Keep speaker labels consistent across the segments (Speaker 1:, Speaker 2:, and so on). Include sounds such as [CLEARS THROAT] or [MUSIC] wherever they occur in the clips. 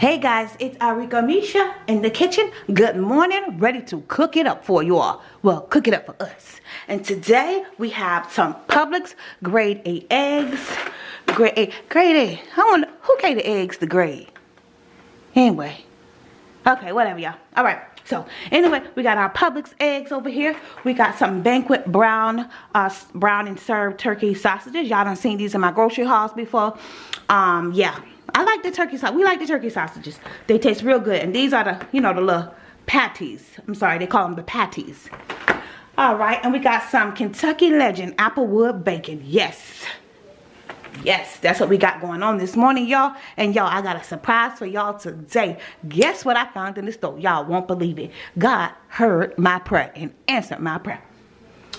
Speaker 1: Hey guys, it's Arika Misha in the kitchen. Good morning, ready to cook it up for you all. Well, cook it up for us. And today we have some Publix grade A eggs. Grade A, grade A. I wonder who gave the eggs the grade? Anyway, okay, whatever y'all. All right. So anyway, we got our Publix eggs over here. We got some Banquet brown, uh, brown and served turkey sausages. Y'all done seen these in my grocery hauls before. Um, yeah, I like the turkey sauce. We like the turkey sausages. They taste real good. And these are the, you know, the little patties. I'm sorry, they call them the patties. All right, and we got some Kentucky Legend Applewood Bacon. Yes. Yes, that's what we got going on this morning, y'all. And y'all, I got a surprise for y'all today. Guess what I found in the store? Y'all won't believe it. God heard my prayer and answered my prayer.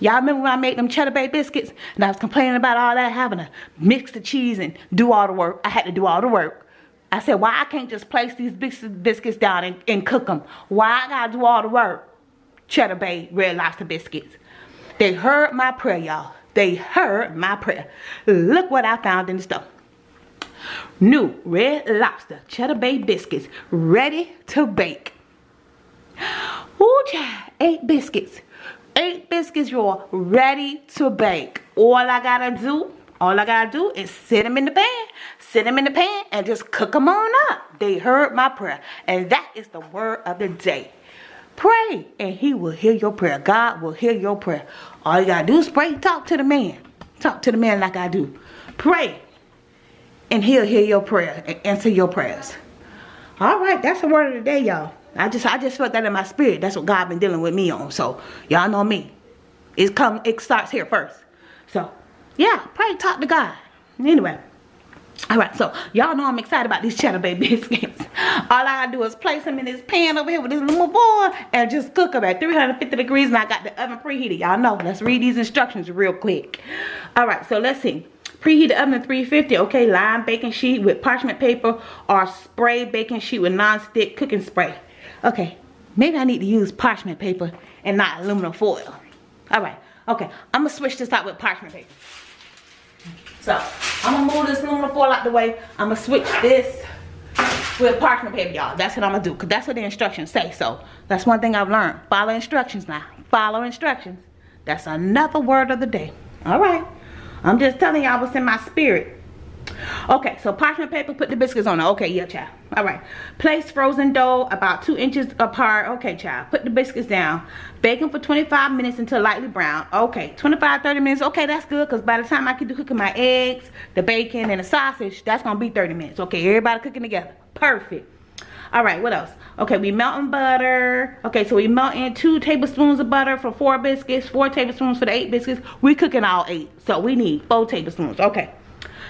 Speaker 1: Y'all remember when I made them cheddar bay biscuits and I was complaining about all that having to mix the cheese and do all the work. I had to do all the work. I said, why I can't just place these biscuits down and, and cook them? Why I gotta do all the work? Cheddar bay red lobster biscuits. They heard my prayer, y'all. They heard my prayer. Look what I found in the store. New red lobster cheddar bay biscuits ready to bake. Ooh, child, eight biscuits eight biscuits y'all ready to bake. All i gotta do all i gotta do is sit them in the pan sit them in the pan and just cook them on up. They heard my prayer and that is the word of the day. Pray and he will hear your prayer. God will hear your prayer. All you gotta do is pray. Talk to the man. Talk to the man like i do. Pray and he'll hear your prayer and answer your prayers. All right that's the word of the day y'all I just I just felt that in my spirit. That's what God been dealing with me on. So y'all know me. It come it starts here first. So yeah, pray talk to God. Anyway. Alright, so y'all know I'm excited about these cheddar bay [LAUGHS] biscuits. All I do is place them in this pan over here with this little boy and just cook them at 350 degrees and I got the oven preheated. Y'all know, let's read these instructions real quick. Alright, so let's see. Preheat the oven to 350, okay, line baking sheet with parchment paper or spray baking sheet with non-stick cooking spray. Okay, maybe I need to use parchment paper and not aluminum foil. All right, okay, I'm gonna switch this out with parchment paper. So, I'm gonna move this aluminum foil out the way. I'm gonna switch this with parchment paper, y'all. That's what I'm gonna do, because that's what the instructions say. So, that's one thing I've learned. Follow instructions now. Follow instructions. That's another word of the day. All right. I'm just telling y'all what's in my spirit. Okay, so parchment paper, put the biscuits on it. Okay, yeah, child. All right. Place frozen dough about two inches apart. Okay, child. Put the biscuits down. Bake them for 25 minutes until lightly brown. Okay, 25, 30 minutes. Okay, that's good because by the time I get to cooking my eggs, the bacon, and the sausage, that's going to be 30 minutes. Okay, everybody cooking together. Perfect. All right, what else? Okay, we melting butter. Okay, so we melt in two tablespoons of butter for four biscuits, four tablespoons for the eight biscuits. We cooking all eight, so we need four tablespoons. Okay.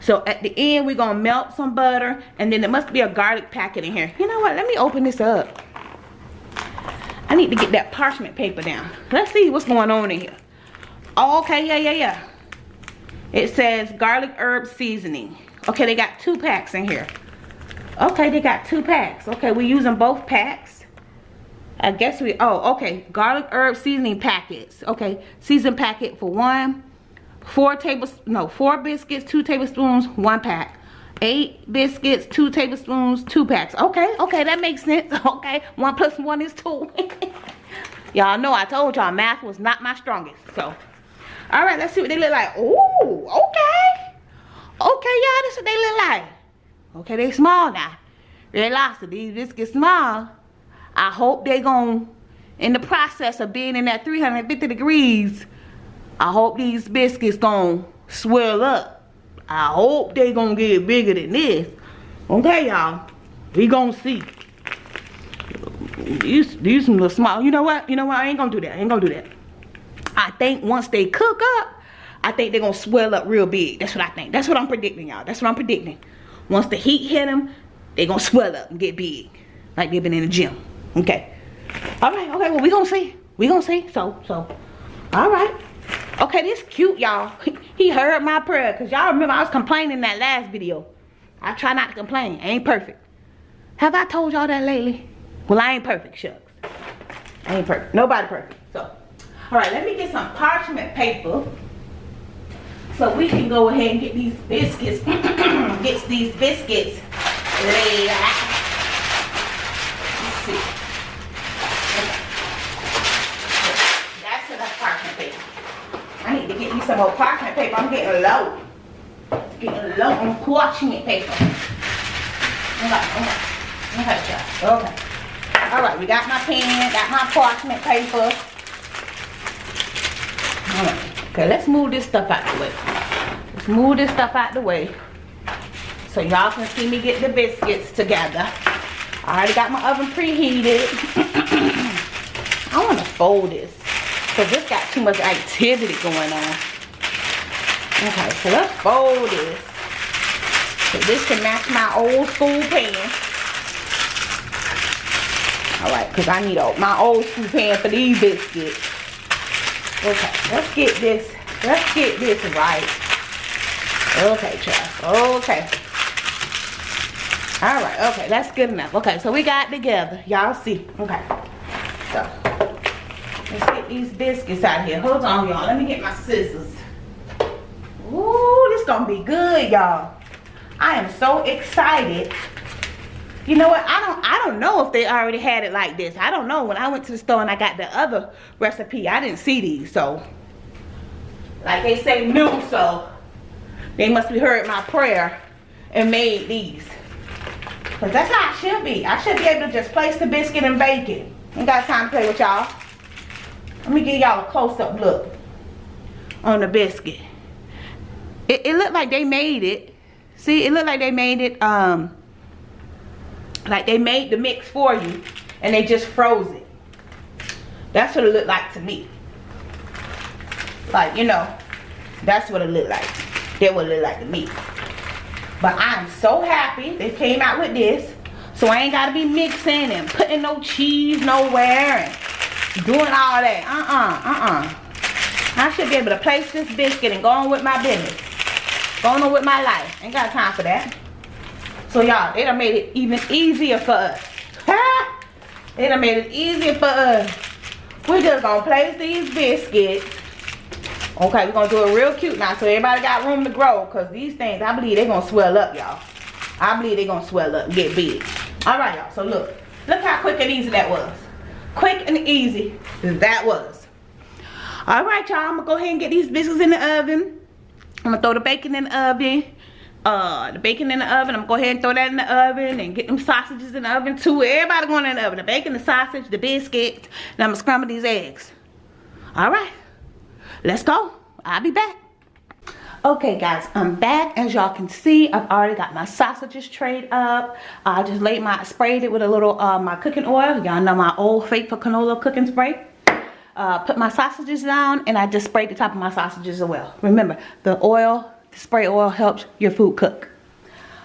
Speaker 1: So at the end, we're going to melt some butter. And then there must be a garlic packet in here. You know what? Let me open this up. I need to get that parchment paper down. Let's see what's going on in here. Okay, yeah, yeah, yeah. It says garlic herb seasoning. Okay, they got two packs in here. Okay, they got two packs. Okay, we're using both packs. I guess we, oh, okay. Garlic herb seasoning packets. Okay, season packet for one four tables no four biscuits two tablespoons one pack. Eight biscuits two tablespoons two packs. Okay okay that makes sense. [LAUGHS] Okay one plus one is two. [LAUGHS] Y'all know i told y'all math was not my strongest so. All right let's see what they look like. Ooh, okay. Okay y'all this is what they look like. Okay they small now. Red lobster these biscuits small. I hope they going in the process of being in that 350 degrees I hope these biscuits gonna swell up. I hope they gonna get bigger than this. Okay, y'all. We gonna see. These, these little small. You know what? You know what? I ain't gonna do that. I ain't gonna do that. I think once they cook up, I think they're gonna swell up real big. That's what I think. That's what I'm predicting, y'all. That's what I'm predicting. Once the heat hit them, they gonna swell up and get big. Like they've been in the gym. Okay. All right, okay, well, we gonna see. We gonna see. So, so, all right. Okay, this cute, y'all. [LAUGHS] He heard my prayer. Because y'all remember I was complaining in that last video. I try not to complain. I ain't perfect. Have I told y'all that lately? Well, I ain't perfect, shucks. I ain't perfect. Nobody perfect. So, all right, let me get some parchment paper. So we can go ahead and get these biscuits. [CLEARS THROAT] get these biscuits laid out. need to get me some more parchment paper. I'm getting low. Getting low on parchment paper. Okay, okay. Okay. Okay. Alright, we got my pen, got my parchment paper. Alright. Okay, let's move this stuff out the way. Let's move this stuff out the way. So y'all can see me get the biscuits together. I already got my oven preheated. [COUGHS] I want to fold this. Because this got too much activity going on. Okay, so let's fold this. So this can match my old school pan. Alright, because I need a, my old school pan for these biscuits. Okay, let's get this, let's get this right. Okay, child. Okay. All right, okay, that's good enough. Okay, so we got together. Y'all see. Okay. So, let's get these biscuits out here. Hold on, y'all. Let me get my scissors. Gonna be good, y'all. I am so excited. You know what? I don't I don't know if they already had it like this. I don't know. When I went to the store and I got the other recipe, I didn't see these. So, like they say new, so they must have heard my prayer and made these. Because that's how it should be. I should be able to just place the biscuit and bake it. Ain't got time to play with y'all. Let me give y'all a close-up look on the biscuit. It, it looked like they made it. See, it looked like they made it, um, like they made the mix for you and they just froze it. That's what it looked like to me. Like, you know, that's what it looked like. That what it looked like to me. But I'm so happy they came out with this. So I ain't got to be mixing and putting no cheese nowhere and doing all that. Uh-uh, uh-uh. I should be able to place this biscuit and go on with my business. Going on with my life. Ain't got time for that. So y'all, they done made it even easier for us. they done made it easier for us. We're just gonna place these biscuits Okay, we're gonna do it real cute now so everybody got room to grow because these things, I believe they're gonna swell up, y'all. I believe they're gonna swell up get big. All right, y'all, so look. Look how quick and easy that was. Quick and easy that was. All right, y'all, I'm gonna go ahead and get these biscuits in the oven. I'm gonna throw the bacon in the oven. Uh, the bacon in the oven. I'm gonna go ahead and throw that in the oven and get them sausages in the oven too. Everybody going in the oven. The bacon, the sausage, the biscuit. And I'm gonna scramble these eggs. All right let's go i'll be back okay guys i'm back as y'all can see i've already got my sausages trayed up i just laid my sprayed it with a little uh my cooking oil y'all know my old faithful canola cooking spray uh, put my sausages down and i just sprayed the top of my sausages as well remember the oil the spray oil helps your food cook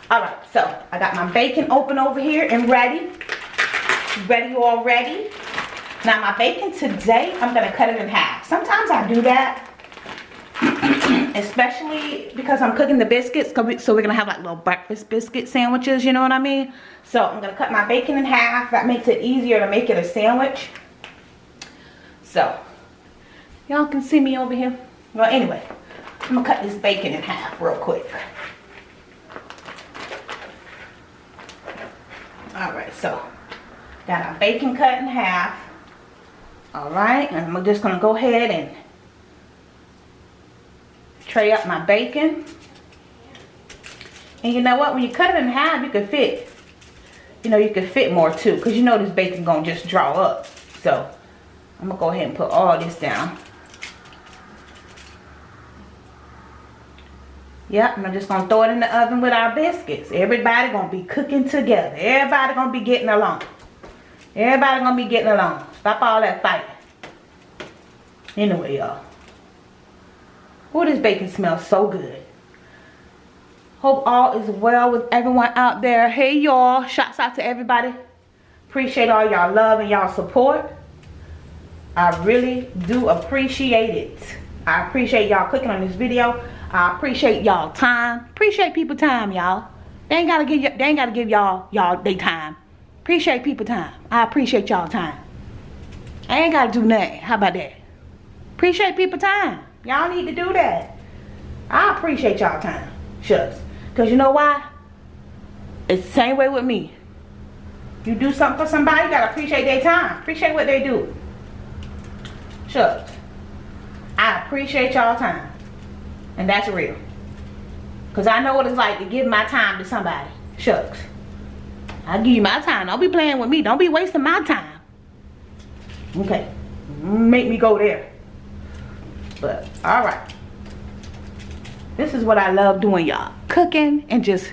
Speaker 1: all right so i got my bacon open over here and ready ready already now my bacon today, I'm gonna cut it in half. Sometimes I do that, [CLEARS THROAT] especially because I'm cooking the biscuits, so we're gonna have like little breakfast biscuit sandwiches, you know what I mean? So I'm gonna cut my bacon in half. That makes it easier to make it a sandwich. So, y'all can see me over here. Well, anyway, I'm gonna cut this bacon in half real quick. All right, so got our bacon cut in half. Alright, and I'm just to go ahead and tray up my bacon. And you know what? When you cut it in half, you can fit, you know, you can fit more too. Because you know this bacon to just draw up. So, I'm to go ahead and put all this down. Yep, and I'm just to throw it in the oven with our biscuits. Everybody to be cooking together. Everybody to be getting along. Everybody to be getting along. Stop all that fighting. Anyway, y'all. Oh, this bacon smells so good. Hope all is well with everyone out there. Hey, y'all. Shouts out to everybody. Appreciate all y'all love and y'all support. I really do appreciate it. I appreciate y'all clicking on this video. I appreciate y'all time. Appreciate people time, y'all. They ain't gotta give they ain't gotta give y'all y'all they time. Appreciate people time. I appreciate y'all time. I ain't gotta do nothing. How about that? Appreciate people time. Y'all need to do that. I appreciate y'all time. Shucks. Because you know why? It's the same way with me. You do something for somebody, you gotta appreciate their time. Appreciate what they do. Shucks. I appreciate y'all time. And that's real. Because I know what it's like to give my time to somebody. Shucks. I give you my time. Don't be playing with me. Don't be wasting my time. Okay. Make me go there. But, alright. This is what I love doing, y'all. Cooking and just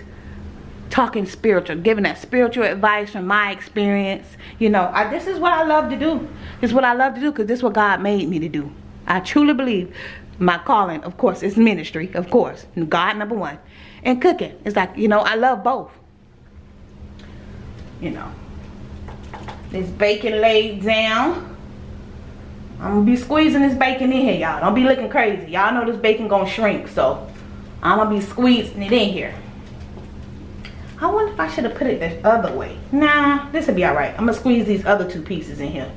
Speaker 1: talking spiritual. Giving that spiritual advice from my experience. You know, I, this is what I love to do. This is what I love to do because this is what God made me to do. I truly believe my calling, of course, is ministry, of course. God, number one. And cooking. It's like, you know, I love both. You know. This bacon laid down. I'm gonna be squeezing this bacon in here, y'all. Don't be looking crazy. Y'all know this bacon gonna shrink, so I'm gonna be squeezing it in here. I wonder if I should have put it the other way. Nah, this will be alright. I'm gonna squeeze these other two pieces in here.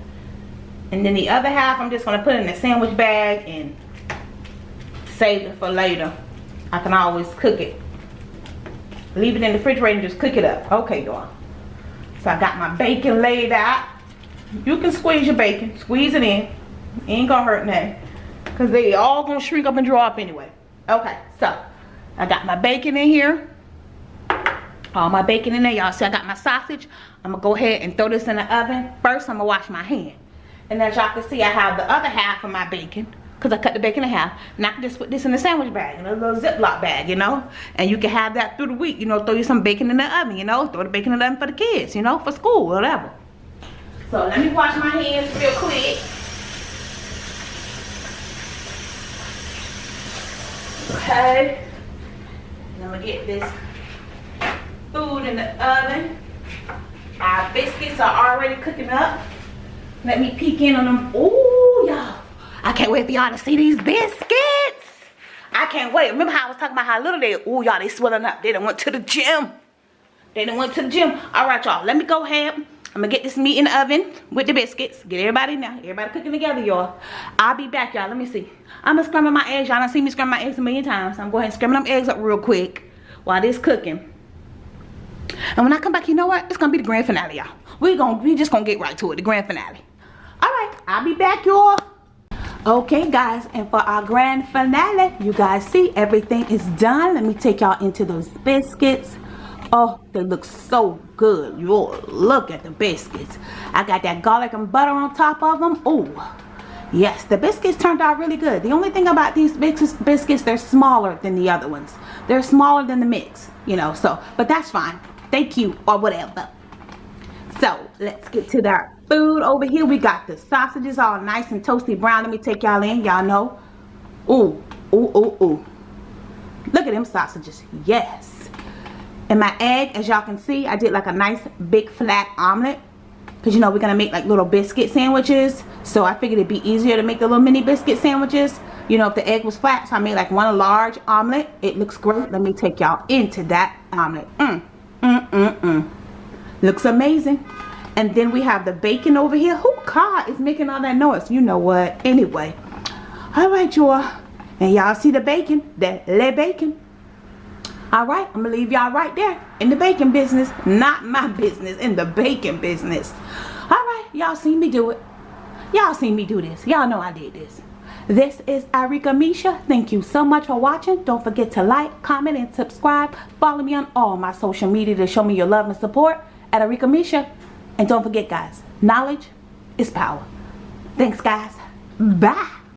Speaker 1: And then the other half, I'm just gonna put in a sandwich bag and save it for later. I can always cook it. Leave it in the refrigerator and just cook it up. Okay, y'all. So I got my bacon laid out. You can squeeze your bacon. Squeeze it in. Ain't gonna hurt nothing. Because they all gonna shrink up and draw up anyway. Okay, so I got my bacon in here. All my bacon in there, y'all. See, I got my sausage. I'm gonna go ahead and throw this in the oven. First, I'm gonna wash my hand. And as y'all can see, I have the other half of my bacon because I cut the bacon in half. And I can just put this in the sandwich bag, in a little Ziploc bag, you know. And you can have that through the week, you know, throw you some bacon in the oven, you know. Throw the bacon in the oven for the kids, you know, for school, whatever. So let me wash my hands real quick. Okay. I'm gonna get this food in the oven. Our biscuits are already cooking up. Let me peek in on them. Ooh, y'all. I can't wait for y'all to see these biscuits. I can't wait. Remember how I was talking about how little they, ooh, y'all, they swelling up. They done went to the gym. They done went to the gym. All right, y'all, let me go ahead. I'm gonna get this meat in the oven with the biscuits. Get everybody now. Everybody cooking together, y'all. I'll be back, y'all. Let me see. I'm gonna scramble my eggs. Y'all done seen me scramble my eggs a million times. So I'm going to go ahead scramble them eggs up real quick while this cooking. And when I come back, you know what? It's gonna be the grand finale, y'all. We gonna we just gonna get right to it, the grand finale. All right, I'll be back, y'all. Okay guys and for our grand finale you guys see everything is done. Let me take y'all into those biscuits. Oh they look so good Y'all. Look at the biscuits. I got that garlic and butter on top of them. Oh yes the biscuits turned out really good. The only thing about these biscuits they're smaller than the other ones. They're smaller than the mix you know so but that's fine thank you or whatever so let's get to that food over here. We got the sausages all nice and toasty brown. Let me take y'all in. Y'all know. Ooh, ooh, ooh, ooh. Look at them sausages. Yes. And my egg, as y'all can see, I did like a nice big flat omelet. Because, you know, we're going to make like little biscuit sandwiches. So I figured it'd be easier to make the little mini biscuit sandwiches. You know, if the egg was flat. So I made like one large omelet. It looks great. Let me take y'all into that omelet. Mmm, mmm, mmm, mmm. Looks amazing. And then we have the bacon over here. Who car is making all that noise? You know what? Anyway. Alright, y'all. And y'all see the bacon? That le bacon. Alright, I'm going to leave y'all right there. In the bacon business. Not my business. In the bacon business. Alright, y'all seen me do it. Y'all seen me do this. Y'all know I did this. This is Arika Misha. Thank you so much for watching. Don't forget to like, comment, and subscribe. Follow me on all my social media to show me your love and support at Arika Misha. And don't forget, guys, knowledge is power. Thanks, guys. Bye.